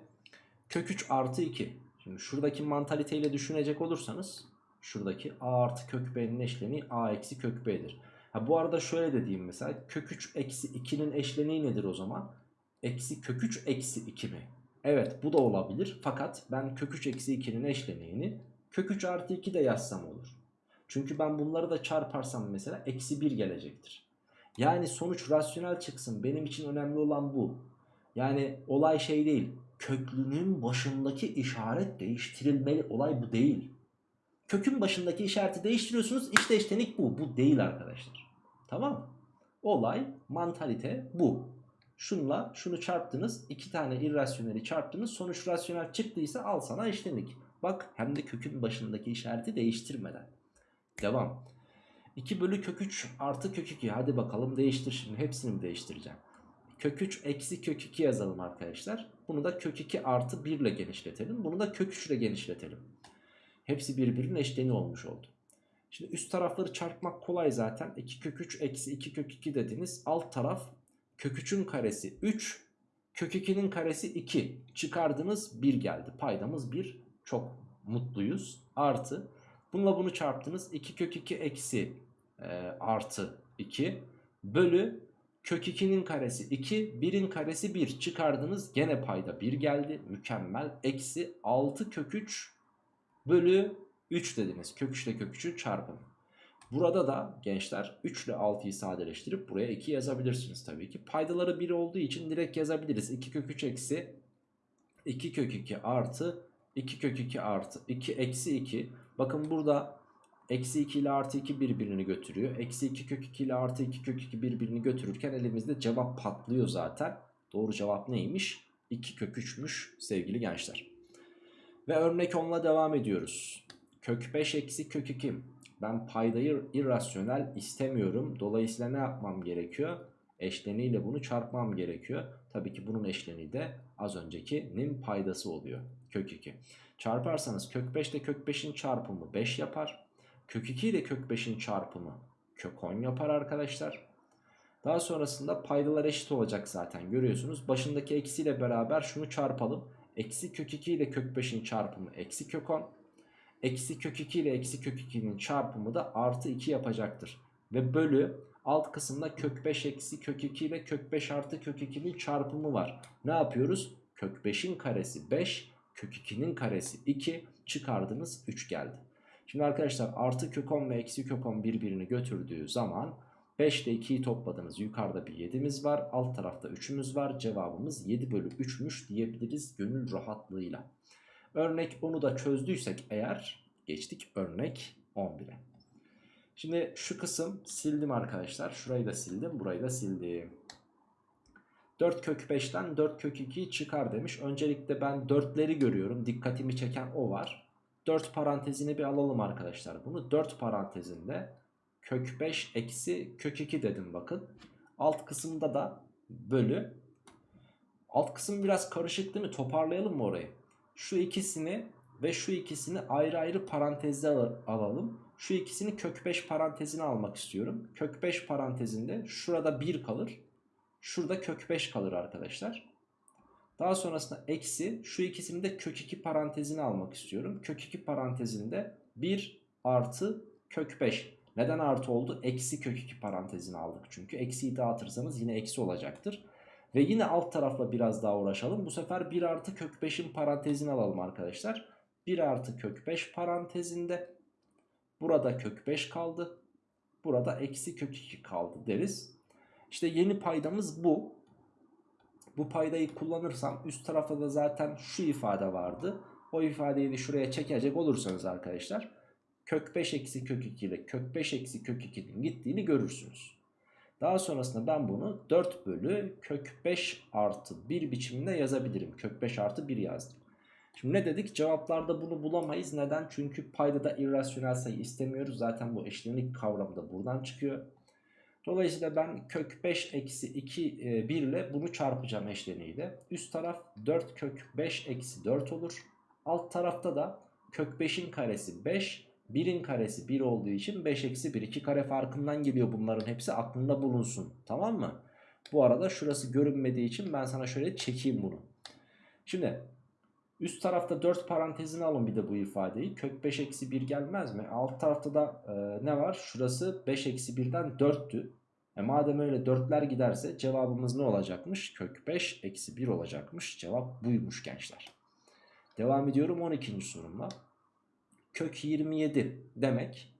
kök 3 artı 2. Şimdi şuradaki mantaliteyle düşünecek olursanız şuradaki a artı kök b'nin eşleniği a eksi kök b'dir. Ha, bu arada şöyle de diyeyim mesela kök 3 eksi 2'nin eşleniği nedir o zaman? Eksi kök 3 eksi 2 mi? Evet bu da olabilir fakat ben kök 3 eksi 2'nin eşleniğini kök 3 artı 2 de yazsam olur. Çünkü ben bunları da çarparsam mesela eksi 1 gelecektir. Yani sonuç rasyonel çıksın benim için önemli olan bu. Yani olay şey değil köklünün başındaki işaret değiştirilmeli olay bu değil. Kökün başındaki işareti değiştiriyorsunuz işte eşlenik bu. Bu değil arkadaşlar. Tamam? Olay mantalite bu. Şunla şunu çarptınız. iki tane irrasyoneli çarptınız. Sonuç rasyonel çıktıysa al sana eşlenik. Bak hem de kökün başındaki işareti değiştirmeden. Devam. 2 bölü kök 3 artı kök 2. Hadi bakalım değiştir şimdi. Hepsini mi değiştireceğim? Kök 3 eksi kök 2 yazalım arkadaşlar. Bunu da kök 2 artı 1 ile genişletelim. Bunu da kök 3 ile genişletelim. Hepsi birbirinin eşleni olmuş oldu. Şimdi üst tarafları çarpmak kolay zaten. 2 kök 3 eksi 2 kök 2 dediniz. Alt taraf kök 3'ün karesi 3. Kök 2'nin karesi 2. Çıkardınız 1 geldi. Paydamız 1. Çok mutluyuz. Artı. Bununla bunu çarptınız. 2 kök 2 eksi e, artı 2. Bölü kök 2'nin karesi 2. 1'in karesi 1. Çıkardınız. Gene payda 1 geldi. Mükemmel. Eksi 6 kök 3 bölü 3 dediniz. Kök 3 ile kök 3'ün çarpımı. Burada da gençler 3 ile 6'yı sadeleştirip buraya 2 yazabilirsiniz tabii ki. Paydaları 1 olduğu için direkt yazabiliriz. 2 kök 3 eksi 2 kök 2 artı 2 kök 2 artı 2 eksi 2. Bakın burada eksi 2 ile artı 2 birbirini götürüyor. Eksi 2 kök 2 ile artı 2 kök 2 birbirini götürürken elimizde cevap patlıyor zaten. Doğru cevap neymiş? 2 kök 3'müş sevgili gençler. Ve örnek 10'la devam ediyoruz. Kök 5 eksi kök 2. Ben paydayı irrasyonel istemiyorum. Dolayısıyla ne yapmam gerekiyor? Eşleniyle bunu çarpmam gerekiyor. Tabii ki bunun eşleni de az öncekinin paydası oluyor. Kök 2. Çarparsanız kök 5 ile kök 5'in çarpımı 5 yapar. Kök 2 ile kök 5'in çarpımı kök 10 yapar arkadaşlar. Daha sonrasında paydalar eşit olacak zaten görüyorsunuz. Başındaki eksiyle beraber şunu çarpalım. Eksi kök 2 ile kök 5'in çarpımı eksi kök 10. Eksi kök 2 ile eksi kök 2'nin çarpımı da artı 2 yapacaktır. Ve bölü alt kısımda kök 5 eksi kök 2 ile kök 5 artı kök 2'nin çarpımı var. Ne yapıyoruz? Kök 5'in karesi 5, kök 2'nin karesi 2 çıkardınız 3 geldi. Şimdi arkadaşlar artı kök 10 ve eksi kök 10 birbirini götürdüğü zaman 5 ile 2'yi topladınız. Yukarıda bir 7'miz var. Alt tarafta 3'ümüz var. Cevabımız 7 bölü 3'müş diyebiliriz gönül rahatlığıyla. Örnek 10'u da çözdüysek eğer geçtik örnek 11'e. Şimdi şu kısım sildim arkadaşlar. Şurayı da sildim. Burayı da sildim. 4 kök 5'ten 4 kök 2'yi çıkar demiş. Öncelikle ben 4'leri görüyorum. Dikkatimi çeken o var. 4 parantezini bir alalım arkadaşlar. Bunu 4 parantezinde kök 5 eksi kök 2 dedim bakın. Alt kısımda da bölü. Alt kısım biraz karışık değil mi? Toparlayalım mı orayı? Şu ikisini ve şu ikisini ayrı ayrı parantezde al alalım. Şu ikisini kök 5 parantezine almak istiyorum. Kök 5 parantezinde şurada 1 kalır. Şurada kök 5 kalır arkadaşlar. Daha sonrasında eksi şu ikisini de kök 2 parantezine almak istiyorum. Kök 2 parantezinde 1 artı kök 5. Neden artı oldu? Eksi kök 2 parantezine aldık çünkü. Eksiyi dağıtırsanız yine eksi olacaktır. Ve yine alt tarafla biraz daha uğraşalım. Bu sefer 1 artı kök 5'in parantezini alalım arkadaşlar. 1 artı kök 5 parantezinde burada kök 5 kaldı. Burada eksi kök 2 kaldı deriz. İşte yeni paydamız bu. Bu paydayı kullanırsam üst tarafta da zaten şu ifade vardı. O ifadeyi de şuraya çekecek olursanız arkadaşlar kök 5 eksi kök 2 ile kök 5 eksi kök 2'nin gittiğini görürsünüz. Daha sonrasında ben bunu 4 bölü kök 5 artı 1 biçiminde yazabilirim. Kök 5 artı 1 yazdım. Şimdi ne dedik? Cevaplarda bunu bulamayız. Neden? Çünkü paydada irrasyonel sayı istemiyoruz. Zaten bu eşlenik kavramı da buradan çıkıyor. Dolayısıyla ben kök 5 eksi 2 1 ile bunu çarpacağım eşleniğiyle. Üst taraf 4 kök 5 eksi 4 olur. Alt tarafta da kök 5'in karesi 5, 1'in karesi 1 olduğu için 5 eksi 1. 2 kare farkından geliyor bunların hepsi aklında bulunsun. Tamam mı? Bu arada şurası görünmediği için ben sana şöyle çekeyim bunu. Şimdi üst tarafta 4 parantezini alın bir de bu ifadeyi. Kök 5 eksi 1 gelmez mi? Alt tarafta da e, ne var? Şurası 5 eksi 1'den 4'tü. E madem öyle 4'ler giderse cevabımız ne olacakmış? Kök 5 eksi 1 olacakmış. Cevap buymuş gençler. Devam ediyorum 12. sorumla. Kök 27 demek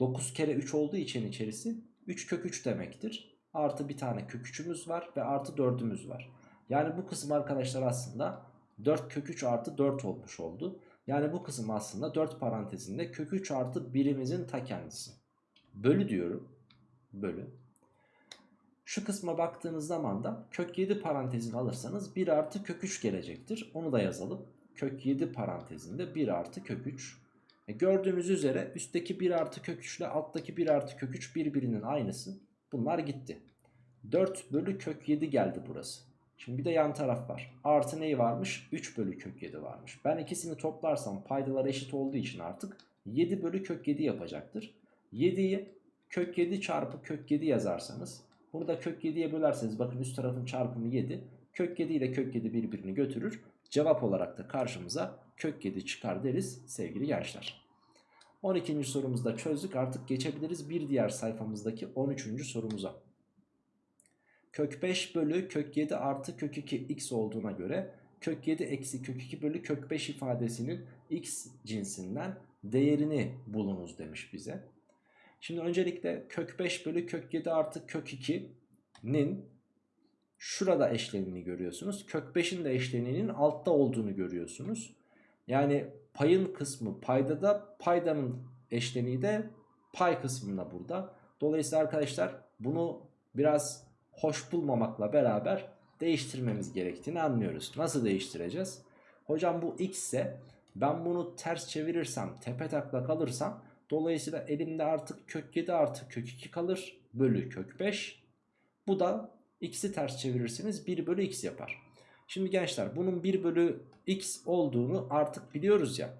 9 kere 3 olduğu için içerisi 3 kök 3 demektir. Artı bir tane kök 3'ümüz var ve artı 4'ümüz var. Yani bu kısım arkadaşlar aslında 4 kök 3 artı 4 olmuş oldu. Yani bu kısım aslında 4 parantezinde kök 3 artı 1'imizin ta kendisi. Bölü diyorum. Bölü. Şu kısma baktığınız zaman da kök 7 parantezini alırsanız 1 artı kök 3 gelecektir. Onu da yazalım. Kök 7 parantezinde 1 artı kök 3. E gördüğünüz üzere üstteki 1 artı kök 3 ile alttaki 1 artı kök 3 birbirinin aynısı. Bunlar gitti. 4 bölü kök 7 geldi burası. Şimdi bir de yan taraf var. Artı neyi varmış? 3 bölü kök 7 varmış. Ben ikisini toplarsam paydalar eşit olduğu için artık 7 bölü kök 7 yapacaktır. 7'yi kök 7 çarpı kök 7 yazarsanız bunu da kök 7'ye bölerseniz bakın üst tarafın çarpımı 7. Kök 7 ile kök 7 birbirini götürür. Cevap olarak da karşımıza kök 7 çıkar deriz sevgili gençler. 12. sorumuzda çözdük artık geçebiliriz bir diğer sayfamızdaki 13. sorumuza. Kök 5 bölü kök 7 artı kök 2 x olduğuna göre kök 7 eksi kök 2 bölü kök 5 ifadesinin x cinsinden değerini bulunuz demiş bize. Şimdi öncelikle kök 5 bölü kök 7 artı kök 2'nin şurada eşleniğini görüyorsunuz. Kök 5'in de eşleniğinin altta olduğunu görüyorsunuz. Yani payın kısmı paydada paydanın eşleniği de pay kısmında burada. Dolayısıyla arkadaşlar bunu biraz hoş bulmamakla beraber değiştirmemiz gerektiğini anlıyoruz. Nasıl değiştireceğiz? Hocam bu x ise ben bunu ters çevirirsem tepe takla kalırsam dolayısıyla elimde artık kök 7 artı kök 2 kalır bölü kök 5. Bu da x'i ters çevirirseniz 1 bölü x yapar. Şimdi gençler bunun 1 bölü x olduğunu artık biliyoruz ya.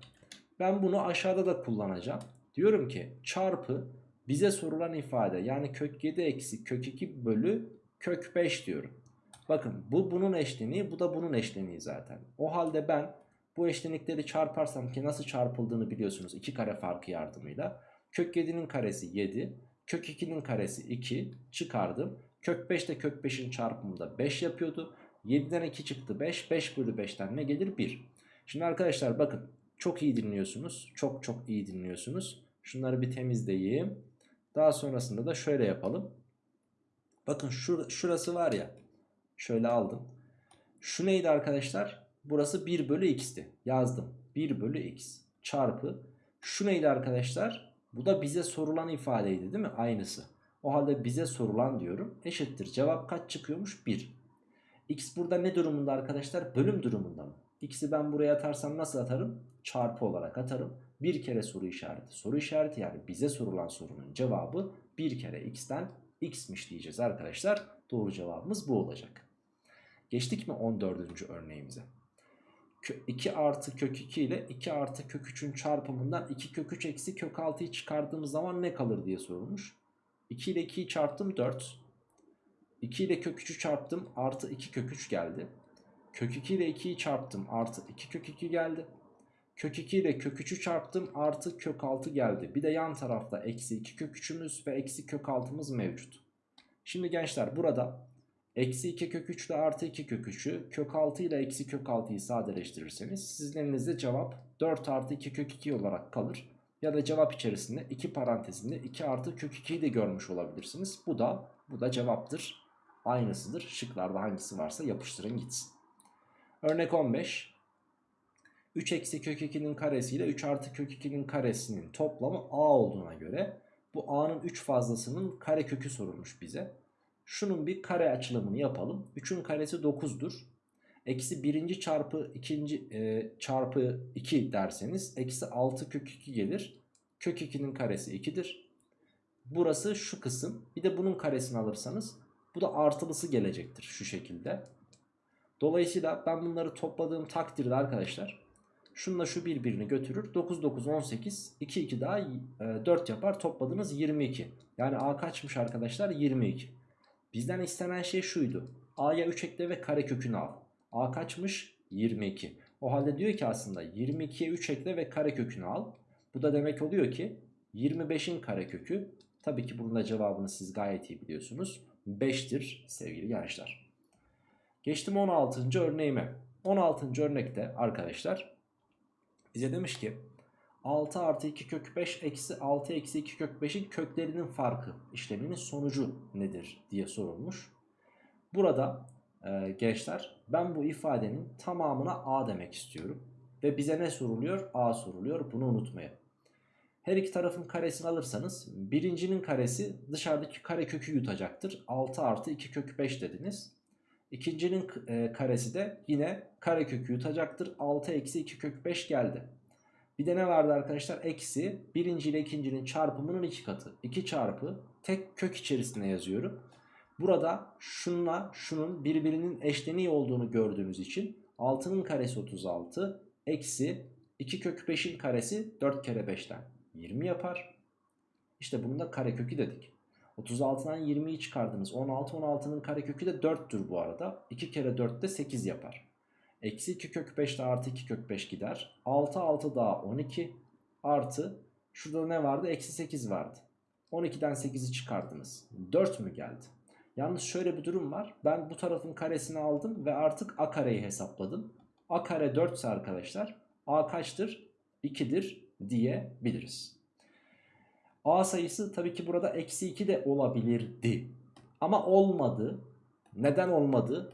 Ben bunu aşağıda da kullanacağım. Diyorum ki çarpı bize sorulan ifade yani kök 7 eksi kök 2 bölü kök 5 diyorum. Bakın bu bunun eşleniği bu da bunun eşleniği zaten. O halde ben bu eşlenikleri çarparsam ki nasıl çarpıldığını biliyorsunuz. 2 kare farkı yardımıyla. Kök 7'nin karesi 7. Kök 2'nin karesi 2 çıkardım. Kök 5 de kök 5'in çarpımı da 5 yapıyordu. 7'den 2 çıktı 5. 5 bölü 5'ten ne gelir? 1. Şimdi arkadaşlar bakın çok iyi dinliyorsunuz. Çok çok iyi dinliyorsunuz. Şunları bir temizleyeyim. Daha sonrasında da şöyle yapalım. Bakın şur şurası var ya. Şöyle aldım. Şu neydi arkadaşlar? Burası 1 bölü x'ti. Yazdım. 1 bölü x çarpı. Şu neydi arkadaşlar? Bu da bize sorulan ifadeydi değil mi? Aynısı. O halde bize sorulan diyorum. Eşittir. Cevap kaç çıkıyormuş? 1. X burada ne durumunda arkadaşlar? Bölüm durumunda mı? X'i ben buraya atarsam nasıl atarım? Çarpı olarak atarım. Bir kere soru işareti. Soru işareti yani bize sorulan sorunun cevabı bir kere x'ten x'miş diyeceğiz arkadaşlar. Doğru cevabımız bu olacak. Geçtik mi 14. örneğimize? 2 artı kök 2 ile 2 artı kök 3'ün çarpımından 2 kök 3 eksi kök 6'yı çıkardığımız zaman ne kalır diye sorulmuş. 2 ile 2'yi çarptım 4. 2 ile kök 3'ü çarptım artı 2 kök 3 geldi. Kök 2 ile 2'yi çarptım artı 2 kök 2 geldi. Kök 2 ile kök 3'ü çarptım artı kök 6 geldi. Bir de yan tarafta eksi 2 kök 3'ümüz ve eksi kök 6'mız mevcut. Şimdi gençler burada eksi 2 kök 3 ile artı 2 kök 3'ü kök 6 ile eksi kök 6'yı sadeleştirirseniz sizin elinizde cevap 4 artı 2 kök 2 olarak kalır. Ya da cevap içerisinde 2 parantezinde 2 artı kök 2'yi de görmüş olabilirsiniz. Bu da bu da cevaptır. Aynısıdır. Şıklarda hangisi varsa yapıştırın gitsin. Örnek 15. 3 eksi kök 2'nin karesi ile 3 artı kök 2'nin karesinin toplamı a olduğuna göre bu a'nın 3 fazlasının kare kökü sorulmuş bize. Şunun bir kare açılımını yapalım. 3'ün karesi 9'dur. Eksi birinci çarpı ikinci e, çarpı 2 derseniz eksi 6 kök 2 gelir. Kök 2'nin karesi 2'dir. Burası şu kısım. Bir de bunun karesini alırsanız bu da artılısı gelecektir şu şekilde. Dolayısıyla ben bunları topladığım takdirde arkadaşlar şununla şu birbirini götürür. 9 9 18 2 2 daha e, 4 yapar. Topladınız 22. Yani A kaçmış arkadaşlar? 22. Bizden istenen şey şuydu. A'ya 3 ekle ve kare kökünü al. A kaçmış? 22. O halde diyor ki aslında 22'ye 3 ekle ve kare kökünü al. Bu da demek oluyor ki 25'in kare kökü tabii ki bunun da cevabını siz gayet iyi biliyorsunuz. 5'tir sevgili gençler. Geçtim 16. örneğime. 16. örnekte arkadaşlar bize demiş ki 6 artı 2 kök 5 eksi 6 eksi 2 kök 5'in köklerinin farkı işleminin sonucu nedir diye sorulmuş. Burada e, gençler ben bu ifadenin tamamına a demek istiyorum. Ve bize ne soruluyor? a soruluyor bunu unutmayın. Her iki tarafın karesini alırsanız birincinin karesi dışarıdaki kare kökü yutacaktır. 6 artı 2 kök 5 dediniz. İkincinin e, karesi de yine kare kökü yutacaktır. 6 eksi 2 kök 5 geldi. Bir de ne vardı arkadaşlar? Eksi birinci ile ikincinin çarpımının iki katı. 2 çarpı tek kök içerisinde yazıyorum. Burada şunla şunun birbirinin eşleniği olduğunu gördüğünüz için 6'nın karesi 36 eksi 2 kök 5'in karesi 4 kere 5'ten 20 yapar. İşte bunun da kare kökü dedik. 36'dan 20'yi çıkardınız. 16 16'nın karekökü de 4'tür bu arada. 2 kere 4 de 8 yapar. Eksi 2 kök 5 de artı 2 kök 5 gider. 6 6 daha 12 artı şurada ne vardı? Eksi 8 vardı. 12'den 8'i çıkardınız. 4 mü geldi? Yalnız şöyle bir durum var. Ben bu tarafın karesini aldım ve artık a kareyi hesapladım. a kare 4 ise arkadaşlar a kaçtır? 2'dir diyebiliriz. A sayısı tabii ki burada eksi 2 de olabilirdi. Ama olmadı. Neden olmadı?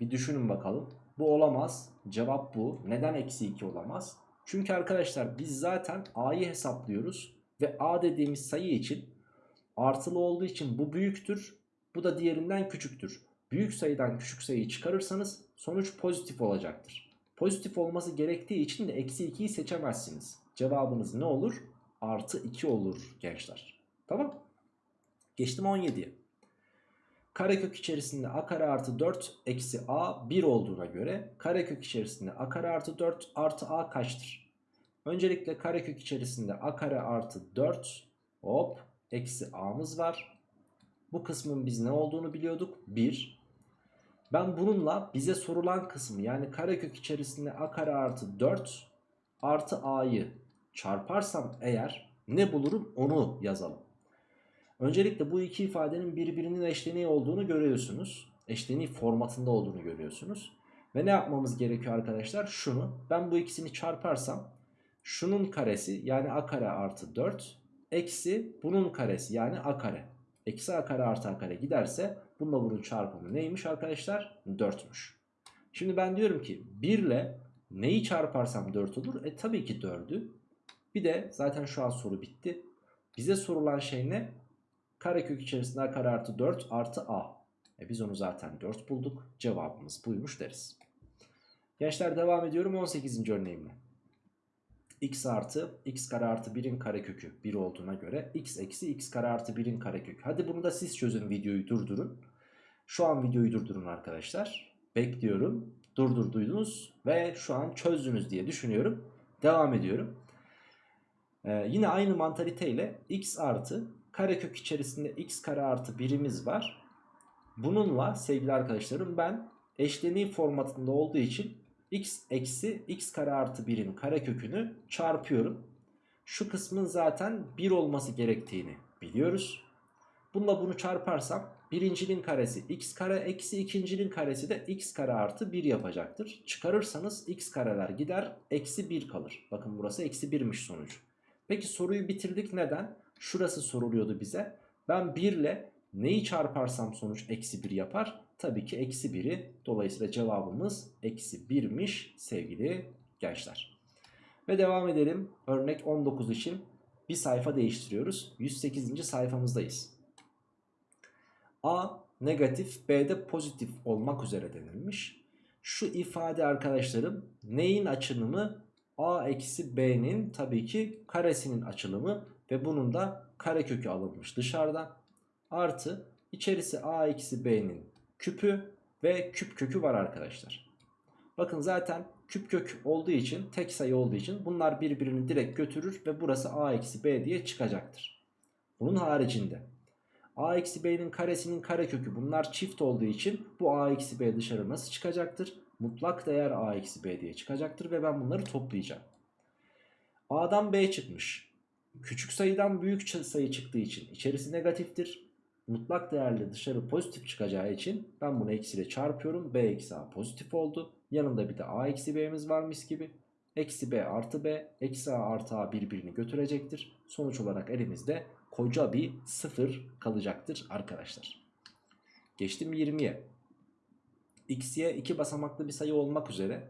Bir düşünün bakalım. Bu olamaz. Cevap bu. Neden eksi 2 olamaz? Çünkü arkadaşlar biz zaten A'yı hesaplıyoruz. Ve A dediğimiz sayı için artılı olduğu için bu büyüktür. Bu da diğerinden küçüktür. Büyük sayıdan küçük sayıyı çıkarırsanız sonuç pozitif olacaktır. Pozitif olması gerektiği için de eksi 2'yi seçemezsiniz. Cevabınız ne olur? artı 2 olur gençler. Tamam. Geçtim 17'ye. Karekök içerisinde a kare artı 4 eksi a 1 olduğuna göre karekök içerisinde a kare artı 4 artı a kaçtır? Öncelikle karekök içerisinde a kare artı 4 hop eksi a'mız var. Bu kısmın biz ne olduğunu biliyorduk? 1. Ben bununla bize sorulan kısmı yani karekök içerisinde a kare artı 4 artı a'yı çarparsam eğer ne bulurum onu yazalım. Öncelikle bu iki ifadenin birbirinin eşleniği olduğunu görüyorsunuz. Eşleniği formatında olduğunu görüyorsunuz. Ve ne yapmamız gerekiyor arkadaşlar? Şunu ben bu ikisini çarparsam şunun karesi yani a kare artı 4 eksi bunun karesi yani a kare. Eksi a kare artı a kare giderse bununla bunun çarpımı neymiş arkadaşlar? 4'müş. Şimdi ben diyorum ki 1 ile neyi çarparsam 4 olur? E tabii ki 4'ü. Bir de zaten şu an soru bitti. Bize sorulan şey ne? Karekök içerisinde kare artı 4 artı a. E biz onu zaten 4 bulduk. Cevabımız buymuş deriz. Gençler devam ediyorum 18. örneğimle. x artı x kare artı 1'in karekökü 1 olduğuna göre x eksi x kare artı 1'in karekökü. Hadi bunu da siz çözün videoyu durdurun. Şu an videoyu durdurun arkadaşlar. Bekliyorum. Durdurduydunuz ve şu an çözdünüz diye düşünüyorum. Devam ediyorum. Ee, yine aynı mantaliteyle x artı karekök içerisinde x kare artı birimiz var. Bununla sevgili arkadaşlarım ben eşleniği formatında olduğu için x eksi x kare artı 1'in karekökünü çarpıyorum. Şu kısmın zaten 1 olması gerektiğini biliyoruz. Bununla bunu çarparsam birincinin karesi x kare eksi ikincinin karesi de x kare artı 1 yapacaktır. Çıkarırsanız x kareler gider eksi 1 kalır. Bakın burası eksi 1'miş sonucu. Peki soruyu bitirdik neden? Şurası soruluyordu bize. Ben 1 ile neyi çarparsam sonuç eksi 1 yapar? Tabii ki eksi 1'i. Dolayısıyla cevabımız eksi 1'miş sevgili gençler. Ve devam edelim. Örnek 19 için bir sayfa değiştiriyoruz. 108. sayfamızdayız. A negatif B'de pozitif olmak üzere denilmiş. Şu ifade arkadaşlarım neyin açılımı? A eksi B'nin tabii ki karesinin açılımı ve bunun da karekökü alınmış dışarıda. Artı içerisi A eksi B'nin küpü ve küp kökü var arkadaşlar. Bakın zaten küp kök olduğu için tek sayı olduğu için bunlar birbirini direkt götürür ve burası A eksi B diye çıkacaktır. Bunun haricinde a eksi b'nin karesinin karekökü bunlar çift olduğu için bu a eksi b dışarı nasıl çıkacaktır? Mutlak değer a eksi b diye çıkacaktır ve ben bunları toplayacağım. a'dan b çıkmış. Küçük sayıdan büyük sayı çıktığı için içerisi negatiftir. Mutlak değerli dışarı pozitif çıkacağı için ben bunu eksiyle çarpıyorum. b eksi a pozitif oldu. Yanında bir de a eksi b'miz varmış gibi. Eksi b artı b eksi a artı a birbirini götürecektir. Sonuç olarak elimizde koca bir sıfır kalacaktır arkadaşlar. Geçtim 20'ye. X'ye iki basamaklı bir sayı olmak üzere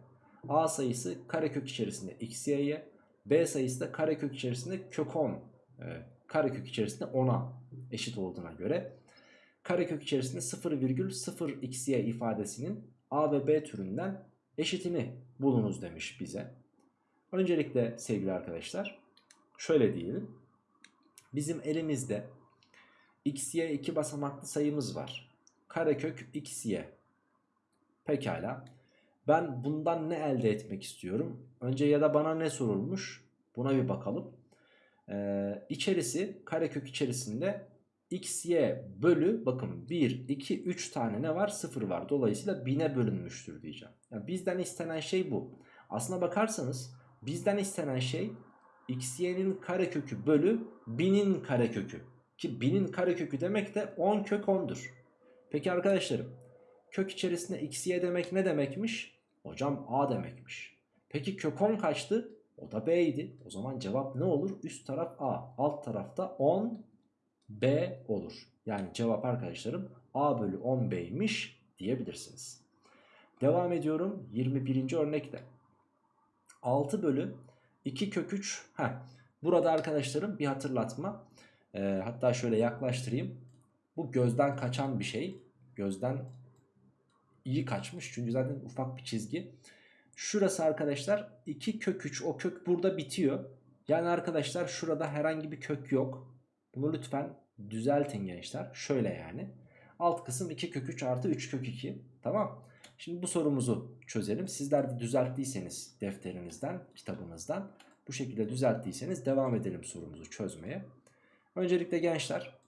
a sayısı karekök içerisinde xy'ye b sayısı da karekök içerisinde kök 10 e, karekök içerisinde 10'a eşit olduğuna göre karekök içerisinde 0,0 xy ifadesinin a ve b türünden eşitini bulunuz demiş bize. Öncelikle sevgili arkadaşlar şöyle diyelim. Bizim elimizde xy iki basamaklı sayımız var. Karekök xy. Pekala. Ben bundan ne elde etmek istiyorum? Önce ya da bana ne sorulmuş? Buna bir bakalım. Ee, içerisi karekök içerisinde xy bölü bakın 1, 2, 3 tane ne var? 0 var. Dolayısıyla 1000'e bölünmüştür diyeceğim. Yani bizden istenen şey bu. Aslına bakarsanız bizden istenen şey xy'nin karekökü bölü 1000'in karekökü. Ki 1000'in karekökü demek de 10 kök 10'dur. Peki arkadaşlarım kök içerisinde xy demek ne demekmiş? Hocam a demekmiş. Peki kök 10 kaçtı? O da b idi. O zaman cevap ne olur? Üst taraf a. Alt tarafta 10 b olur. Yani cevap arkadaşlarım a bölü 10 b'ymiş diyebilirsiniz. Devam ediyorum 21. örnekte. 6 bölü 2 kök 3. Heh. Burada arkadaşlarım bir hatırlatma. Ee, hatta şöyle yaklaştırayım. Bu gözden kaçan bir şey. Gözden iyi kaçmış. Çünkü zaten ufak bir çizgi. Şurası arkadaşlar 2 kök 3. O kök burada bitiyor. Yani arkadaşlar şurada herhangi bir kök yok. Bunu lütfen düzeltin gençler. Şöyle yani. Alt kısım 2 kök 3 artı 3 kök 2. Tamam. Şimdi bu sorumuzu çözelim. Sizler de düzelttiyseniz defterinizden, kitabınızdan bu şekilde düzelttiyseniz devam edelim sorumuzu çözmeye. Öncelikle gençler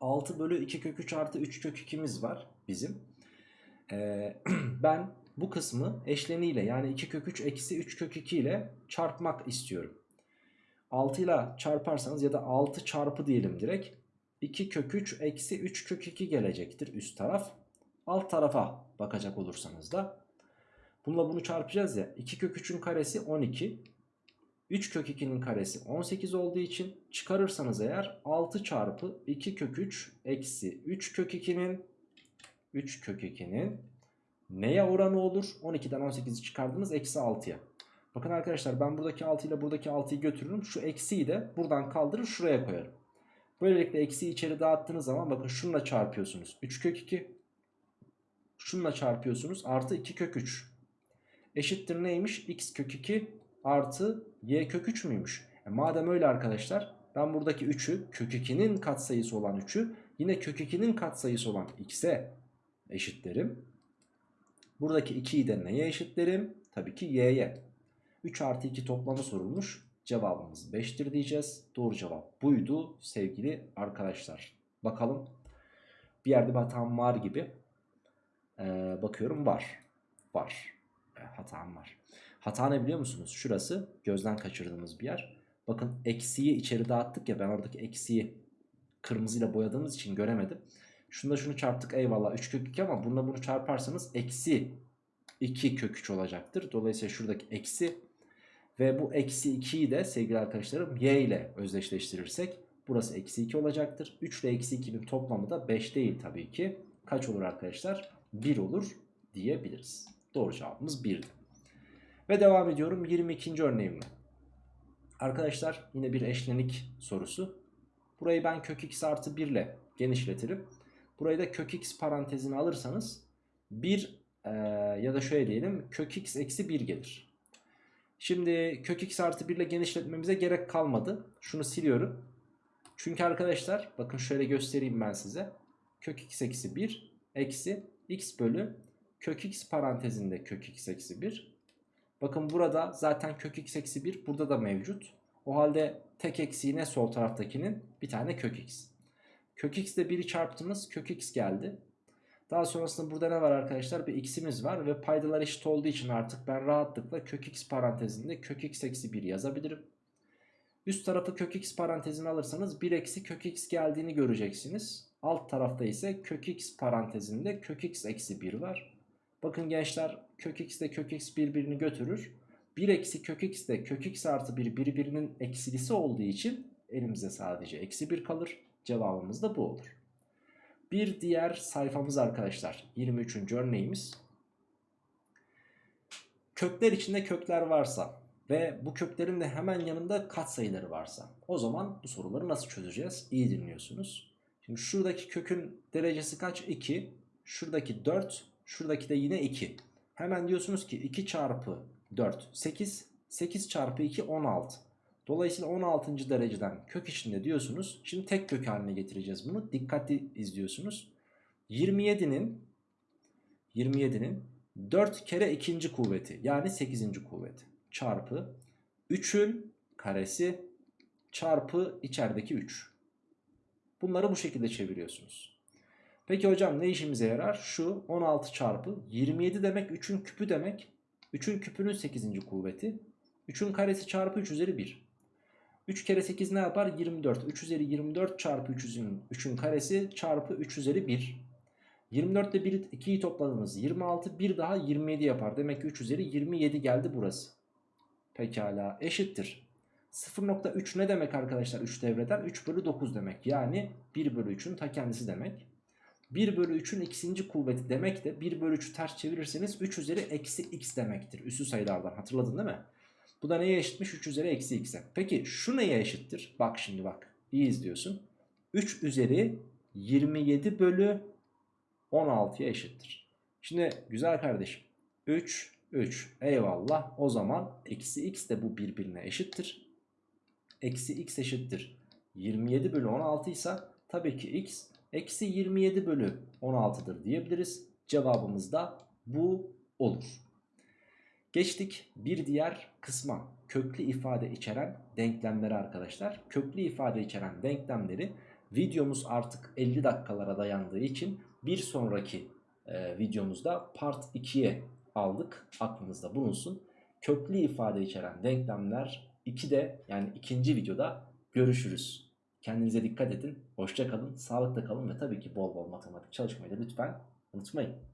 6 bölü 2 kök 3 artı 3 kök 2'miz var bizim. [CLEARS THROAT] Ben bu kısmı eşleniyle yani 2 kök 3 eksi 3 kök 2 ile çarpmak istiyorum. 6 ile çarparsanız ya da 6 çarpı diyelim direkt. 2 kök 3 eksi 3 kök 2 gelecektir üst taraf. Alt tarafa bakacak olursanız da. Bununla bunu çarpacağız ya. 2 kök 3'ün karesi 12. 3 kök 2'nin karesi 18 olduğu için çıkarırsanız eğer 6 çarpı 2 kök 3 eksi 3 kök 2'nin 3 kök 2'nin neye oranı olur? 12'den 18'i çıkardınız eksi 6'ya. Bakın arkadaşlar ben buradaki 6 ile buradaki 6'yı götürürüm. Şu eksiyi de buradan kaldırır şuraya koyarım. Böylelikle eksiyi içeri dağıttığınız zaman bakın şununla çarpıyorsunuz. 3 kök 2 şununla çarpıyorsunuz artı 2 kök 3 eşittir neymiş x kök 2 artı y kök 3 müymüş e madem öyle arkadaşlar ben buradaki 3'ü kök 2'nin katsayısı olan 3'ü yine kök 2'nin katsayısı olan x'e eşitlerim buradaki 2'yi de neye eşitlerim tabii ki y'ye 3 artı 2 toplamı sorulmuş cevabımız 5'tir diyeceğiz doğru cevap buydu sevgili arkadaşlar bakalım bir yerde bir hatam var gibi Ee, bakıyorum var. Var. E, hatam var. Hata ne biliyor musunuz? Şurası gözden kaçırdığımız bir yer. Bakın eksiyi içeri dağıttık ya ben oradaki eksiyi kırmızıyla boyadığımız için göremedim. Şunda şunu çarptık eyvallah 3 kök 2 ama bununla bunu çarparsanız eksi 2 kök 3 olacaktır. Dolayısıyla şuradaki eksi ve bu eksi 2'yi de sevgili arkadaşlarım y ile özdeşleştirirsek burası eksi 2 olacaktır. 3 ile eksi 2'nin toplamı da 5 değil tabii ki. Kaç olur arkadaşlar? 1 olur diyebiliriz. Doğru cevabımız 1'di. Ve devam ediyorum 22. örneğimle. Arkadaşlar yine bir eşlenik sorusu. Burayı ben kök x artı 1 ile genişletirim. Burayı da kök x parantezine alırsanız 1 e, ya da şöyle diyelim kök x eksi 1 gelir. Şimdi kök x artı 1 ile genişletmemize gerek kalmadı. Şunu siliyorum. Çünkü arkadaşlar bakın şöyle göstereyim ben size. Kök x eksi 1 eksi x bölü kök x parantezinde kök x eksi 1. Bakın burada zaten kök x eksi 1 burada da mevcut. O halde tek eksiği ne sol taraftakinin? Bir tane kök x. Kök x ile 1'i çarptığımız kök x geldi. Daha sonrasında burada ne var arkadaşlar? Bir x'imiz var ve paydalar eşit olduğu için artık ben rahatlıkla kök x parantezinde kök x eksi 1 yazabilirim. Üst tarafı kök x parantezine alırsanız 1 eksi kök x geldiğini göreceksiniz. Alt tarafta ise kök x parantezinde kök x eksi 1 var. Bakın gençler kök x ile kök x birbirini götürür. 1 eksi kök x de kök x artı 1 birbirinin eksilisi olduğu için elimizde sadece eksi 1 kalır. Cevabımız da bu olur. Bir diğer sayfamız arkadaşlar 23. örneğimiz. Kökler içinde kökler varsa ve bu köklerin de hemen yanında katsayıları varsa o zaman bu soruları nasıl çözeceğiz? İyi dinliyorsunuz. Şimdi şuradaki kökün derecesi kaç? 2. Şuradaki 4. Şuradaki de yine 2. Hemen diyorsunuz ki 2 çarpı 4 8. 8 çarpı 2 16. Dolayısıyla 16. dereceden kök içinde diyorsunuz. Şimdi tek kök haline getireceğiz bunu. Dikkatli izliyorsunuz. 27'nin 27'nin 4 kere ikinci kuvveti yani 8. kuvveti çarpı 3'ün karesi çarpı içerideki 3. Bunları bu şekilde çeviriyorsunuz. Peki hocam ne işimize yarar? Şu 16 çarpı 27 demek 3'ün küpü demek. 3'ün küpünün 8. kuvveti. 3'ün karesi çarpı 3 üzeri 1. 3 kere 8 ne yapar? 24. 3 üzeri 24 çarpı 3'ün 3'ün karesi çarpı 3 üzeri 1. 24 ile 1, 2'yi topladınız. 26 bir daha 27 yapar. Demek ki 3 üzeri 27 geldi burası. Pekala eşittir. 0.3 ne demek arkadaşlar 3 devreden? 3 bölü 9 demek. Yani 1 bölü 3'ün ta kendisi demek. 1 bölü 3'ün ikinci kuvveti demek de 1 bölü 3'ü ters çevirirseniz 3 üzeri eksi x demektir. Üssü sayılardan hatırladın değil mi? Bu da neye eşitmiş? 3 üzeri eksi x'e. Peki şu neye eşittir? Bak şimdi bak. İyi izliyorsun. 3 üzeri 27 bölü 16'ya eşittir. Şimdi güzel kardeşim. 3, 3. Eyvallah. O zaman eksi x de bu birbirine eşittir. Eksi x eşittir. 27 bölü 16 ise tabii ki x eksi 27 bölü 16'dır diyebiliriz. Cevabımız da bu olur. Geçtik bir diğer kısma köklü ifade içeren denklemleri arkadaşlar. Köklü ifade içeren denklemleri videomuz artık 50 dakikalara dayandığı için bir sonraki e, videomuzda part 2'ye aldık. Aklınızda bulunsun. Köklü ifade içeren denklemler 2'de yani ikinci videoda görüşürüz. Kendinize dikkat edin. Hoşça kalın, sağlıkla kalın ve tabii ki bol bol matematik çalışmayı da lütfen unutmayın.